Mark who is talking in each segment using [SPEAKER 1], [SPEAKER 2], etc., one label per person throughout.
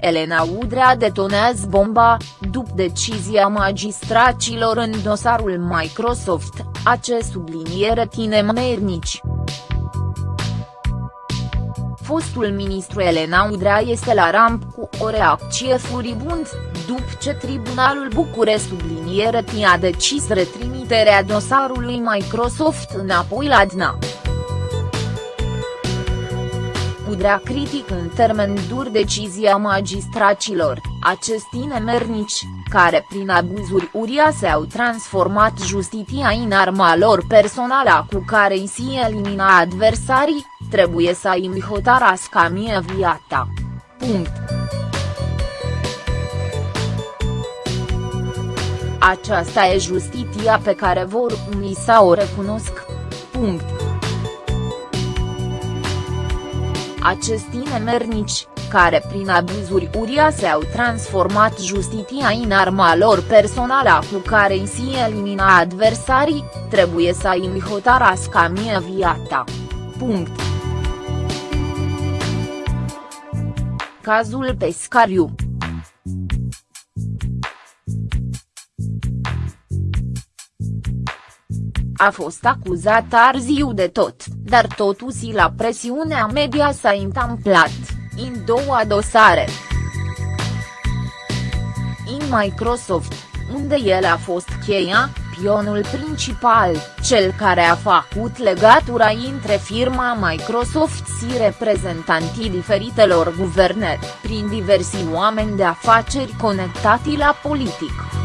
[SPEAKER 1] Elena Udrea detonează bomba, după decizia magistracilor în dosarul Microsoft, ace subliniere tine mernici. Fostul ministru Elena Udrea este la ramp cu o reacție furibund, după ce Tribunalul Bucure subliniere a decis retrimiterea dosarului Microsoft înapoi la DNA. Udrea critic în termen dur decizia magistracilor, acestii nemernici, care prin abuzuri uriase au transformat justiția în arma lor personală cu care îi se elimina adversarii, trebuie să îi hotarască mie viața. Punct. Aceasta e justiția pe care vor unii să o recunosc. Punct. Acestii nemernici, care prin abuzuri uriase au transformat justiția în arma lor personală cu care îi se elimina adversarii, trebuie să îi hotarască mie viața. Punct. Cazul Pescariu A fost acuzat tarziu de tot, dar totuși la presiunea media s-a întâmplat, în două dosare. În Microsoft, unde el a fost cheia, pionul principal, cel care a făcut legatura între firma Microsoft și reprezentantii diferitelor guverne, prin diversi oameni de afaceri conectati la politic.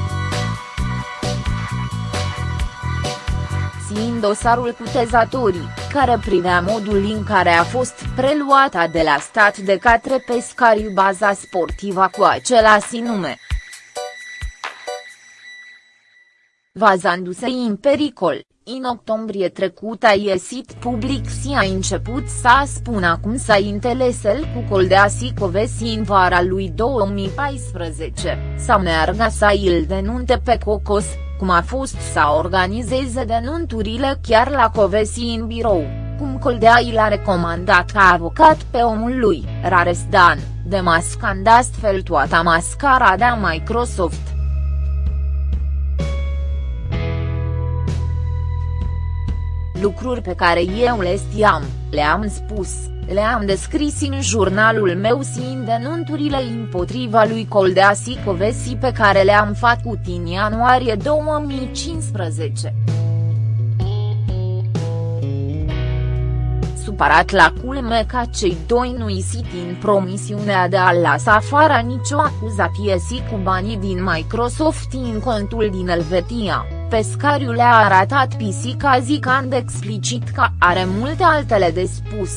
[SPEAKER 1] Sind dosarul cu tezatorii, care privea modul în care a fost preluată de la stat de către pescariu baza sportivă cu același nume. Vazându-se în pericol, în octombrie trecut a ieșit public și a început să spună cum s-a interesel cu Coldea Sicovesi în vara lui 2014, să meargă să îl denunte pe Cocos, cum a fost să organizeze denunturile chiar la Covesi în birou, cum Coldea i l-a recomandat ca avocat pe omul lui, Rares Dan, demascând astfel toată mascara de Microsoft. Lucruri pe care eu le știam, le-am spus, le-am descris în jurnalul meu în denunturile împotriva lui Coldea Sicovesi pe care le-am făcut în ianuarie 2015. Supărat la culme ca cei doi nu isit în promisiunea de a lasa afară nicio acuzație si cu banii din Microsoft în contul din Elvetia. Pescariu le-a arătat pisica zicând explicit că are multe altele de spus.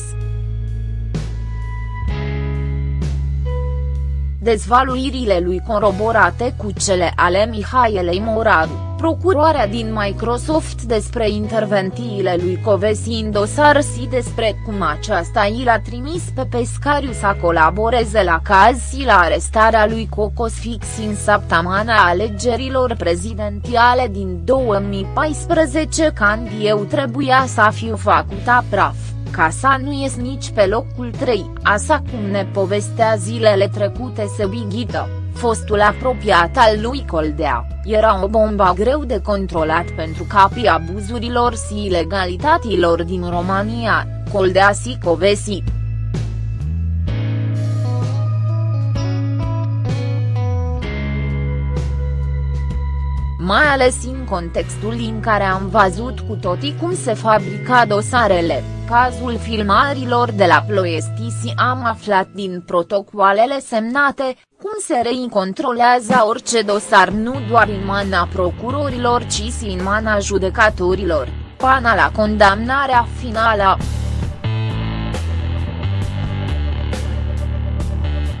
[SPEAKER 1] Dezvaluirile lui coroborate cu cele ale Mihaelei Moraru procuroarea din Microsoft despre intervențiile lui Covesi în dosar și despre cum aceasta i l-a trimis pe pescariu să colaboreze la caz și la arestarea lui Cocos fix în săptămâna alegerilor prezidențiale din 2014 când eu trebuia să fiu făcută praf. Ca să nu ies nici pe locul 3, așa cum ne povestea zilele trecute Sebighită fostul apropiat al lui Coldea, era o bombă greu de controlat pentru capii abuzurilor și ilegalităților din România, Coldea Sicovesi. Mai ales în contextul în care am văzut cu toții cum se fabrica dosarele, cazul filmarilor de la Ploiestisi am aflat din protocoalele semnate, cum se reincontrolează orice dosar nu doar în mana procurorilor ci și în mana judecatorilor, până la condamnarea finală.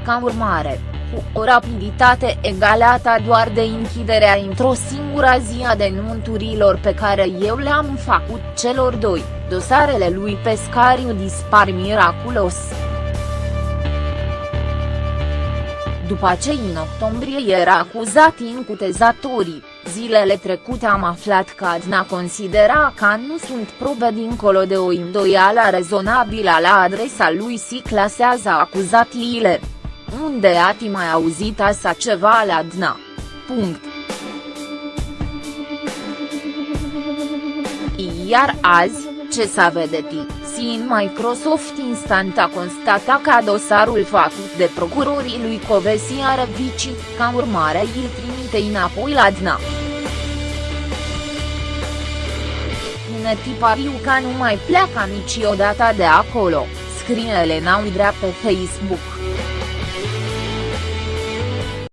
[SPEAKER 1] Ca urmare, cu o rapiditate egalată doar de închiderea într-o singură zi a denunturilor pe care eu le-am făcut celor doi, dosarele lui Pescariu dispar miraculos. După ce în octombrie era acuzat incutezatorii, zilele trecute am aflat că Adna considera că nu sunt probe dincolo de o îndoială rezonabilă la adresa lui și clasează acuzațiile. Unde ati mai auzit asa ceva la dna. Punct. Iar azi, ce s-a vedeti, sin Microsoft instant a constatat că dosarul făcut de procurorii lui Covesi are vicii, ca urmare îl trimite înapoi la DNA. Un tipariu ca nu mai pleacă niciodată de acolo, scrie Elena Udrea pe Facebook.